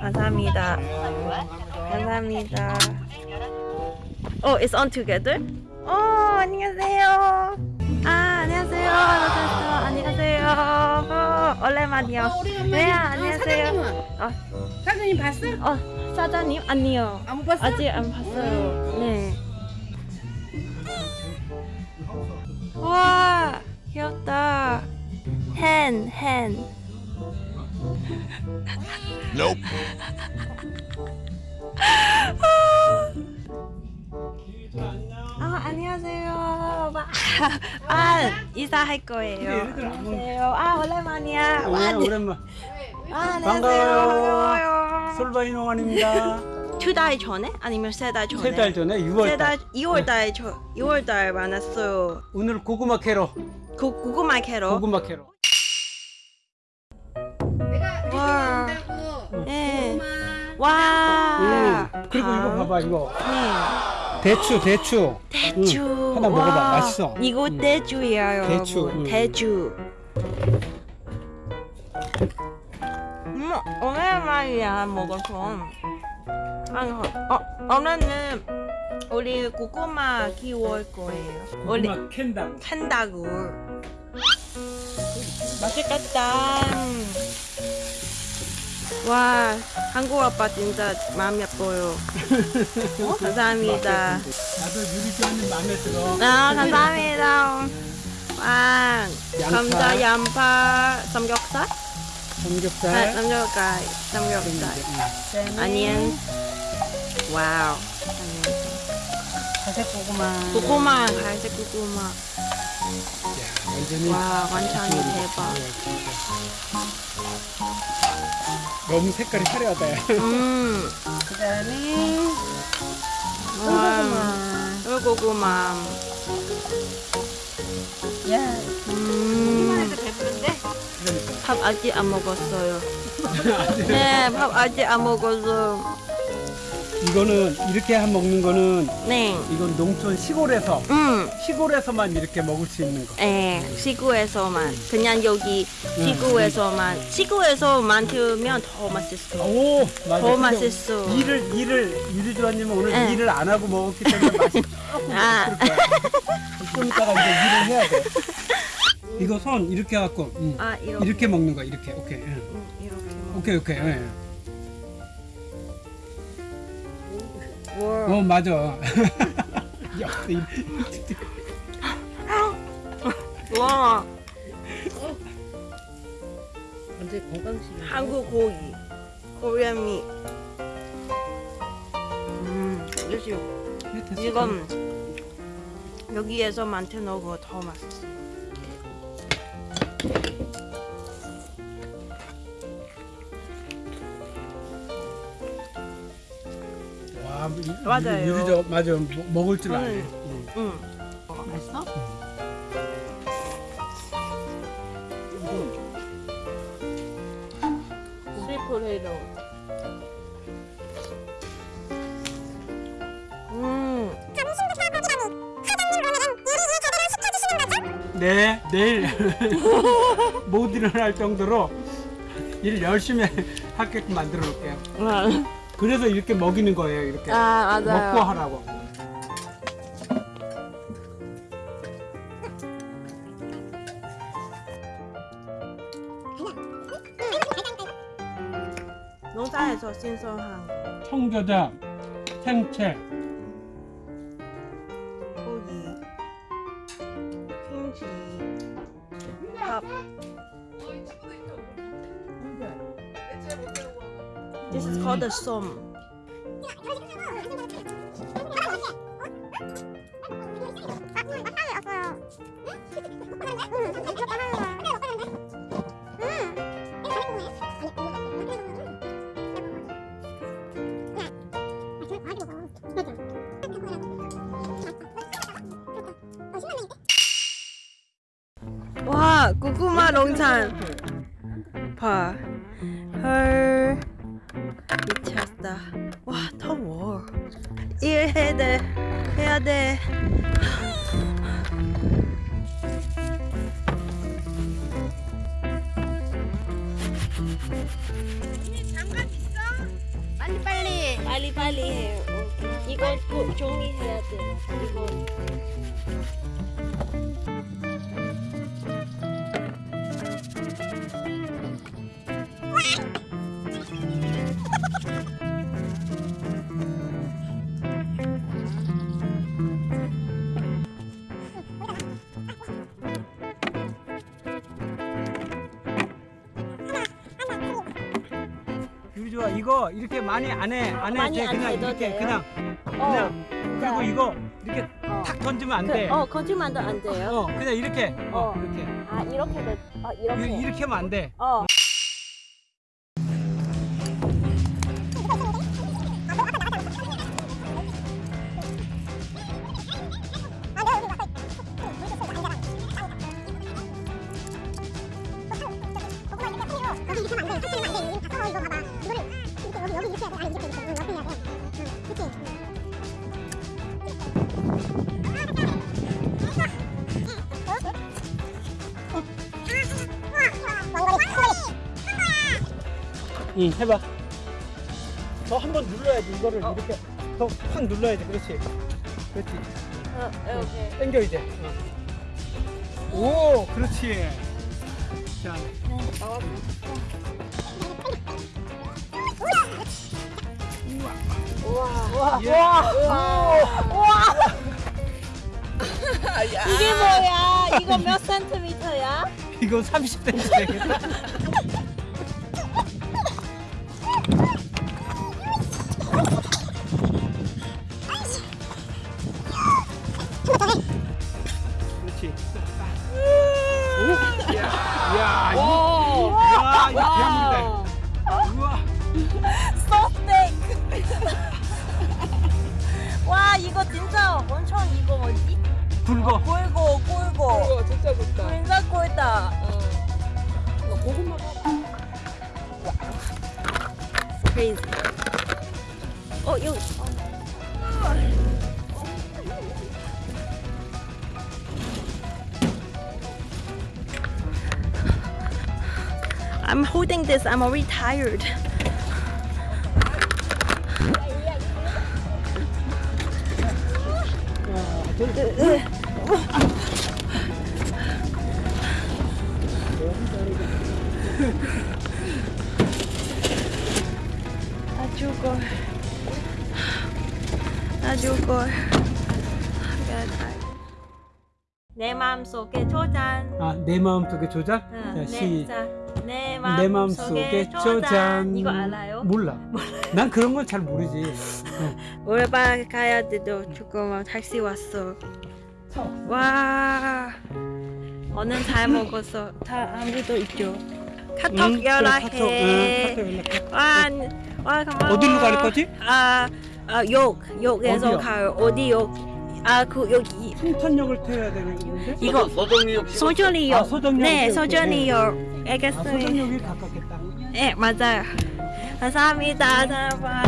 감사합니다. 감사합니다. 어, it's on together? 어, 안녕하세요. 아, 안녕하세요. 안녕하세요. 어, 오랜만이요. 어. 네, 어, 안녕하세요. 어, 사장님 봤어? 어, 사장님? 아니요. 안 봤어? 아직 안 봤어요. 네. 와, 귀엽다. 헨, 헨. Nope. 아, 안녕하세요. 와, 아, 인사할 거예요. 안녕하세요. 아, 오랜만이야. 와, 네, 오랜만. 아, 안녕하세요. 반가워요. 솔바이 농원입니다. 두 달 전에? 아니면 세 달 전에? 세 달 전에 6월 세 달, 달. 2월 달, 저, 2월 달 만났어요. 오늘 고구마 캐러. 고, 고구마 캐러. 고구마 캐러. 와. 응. 그리고 이거 아, 봐봐 이거 네. 대추 대추. 대추. 응. 하나 먹어봐. 와. 맛있어. 이거 응. 대추예요, 여러분. 대추, 응. 대추. 음, 오랜만이야 먹어서. 아니, 어, 오늘은 우리 고구마 키울 거예요. 우리 고구마 캔다고. 한다고. 맛있겠다. 와, 한국 아빠 진짜 마음 예뻐요. 어? 감사합니다. 나도 유리지언님 마음에 들어. 아, 감사합니다. 와, 양파. 감자, 양파, 삼겹살? 아, 삼겹살. 삼겹살, 삼겹살. 아니엔, 와우. 사색 고구마. 고구마, 갈색 고구마. 와, 완전히 대박. 너무 색깔이 화려하다. 야. 음, 그다음에 와, 고구마. 야, 음? 그러니까. 밥 아직 안 먹었어요. 네, 밥 아직 안 먹었어. 이거는 이렇게 한 먹는 거는 네, 이건 농촌 시골에서 음, 시골에서만 이렇게 먹을 수 있는 거. 예, 시구에서만 그냥 여기 시구에서만 시구에서 만들면 더 맛있어. 오, 맞아. 더 맛있어. 일을 일을 유리주아님은 오늘 네. 일을 안 하고 먹었기 때문에 맛이 조금 아. 없을 거야. 좀 이따가 이제 일을 해야 돼. 이거 손 이렇게 해갖고 응. 아 이렇게, 이렇게 먹는 거야 이렇게 오케이 응. 음, 이렇게. 먹- 오케이 오케이 예. 와, 어 맞아 야, 와, 완전 건강식. 한국 고기, 코리안 미. 음, 역시 됐어. 이건 여기에서 만드는 거더 맛있어. 맞아요. 유리저 맞아 먹- 먹을 줄 아네 응. 응. 응. 맛있어? 스위프레이도. 음. 네 내일 못 일어날 정도로 일 열심히 하게끔 만들어 놓을게요 그래서 이렇게 먹이는 거예요 이렇게 아 맞아요. 먹고 하라고 농사에서 신선한 거. 청겨자 생채 고기, 김치, 밥. This is called the som. 와, 고구마 농산. 봐. 헐. 미쳤다. 와, 더워. 일해야 돼. 해야 돼. 잠깐 있어. 빨리 빨리. 빨리 빨리 해요. 이거 꼭 종이 해야 돼. 이거. 이거 이렇게 많이 안해 안 많이 해. 돼안 그냥 해도 이렇게 돼요? 그냥 어. 그냥 그리고 이거 이렇게 어. 탁 던지면 안 그, 돼. 어, 거짓말도 안 돼요. 어, 그냥 이렇게. 어, 어. 이렇게. 아, 이렇게 돼. 아, 이렇게. 이- 이렇게 하면 안 돼. 어. 응, 해봐. 더 한 번 눌러야지. 이거를 어. 이렇게 더 확 눌러야지. 그렇지. 그렇지. 어, 이렇게. 당겨 이제. 어. 오, 그렇지. 자, 우와. 예. 이게 뭐야? 이거 몇 센티미터야? 이거 30cm 되겠다. 야, 이거 배우는데. 우와. So thick. 와, 이거 진짜 엄청 이거 뭐지? 굵어. 굵고 굵고. 이거 진짜 좋다. 진짜 굵다. 고구마. Crazy. 어, 여기. I'm holding this. I'm already tired. 나 죽어. 나 죽어. 내 마음속에 조잔. 아, 내 마음속에 조작? 응, 자, 내, 시. 자, 내 내 마음속에. 조잔. 이거 알아요? 몰라. 난 그런 건 잘 모르지. 올바 가야 돼도 조금 다시 왔어. 와, 오늘 잘 먹었어. 다 아무도 있죠. 카톡 응, 연락해. 카톡, 응, 카톡 연락해. 와, 와 고마워. 어디로 갈 거지? 아, 아, 욕, 욕에서 어디요? 가요. 어디 욕? 아, 그 여기 풍탄역을 태워야 되는데? 이거 서정리역 소전이요. 아, 소전역. 네, 오케이, 소전이요. 아, 알겠어요. 소정역이 가깝겠다. 네, 맞아요. 감사합니다. 잘 봐.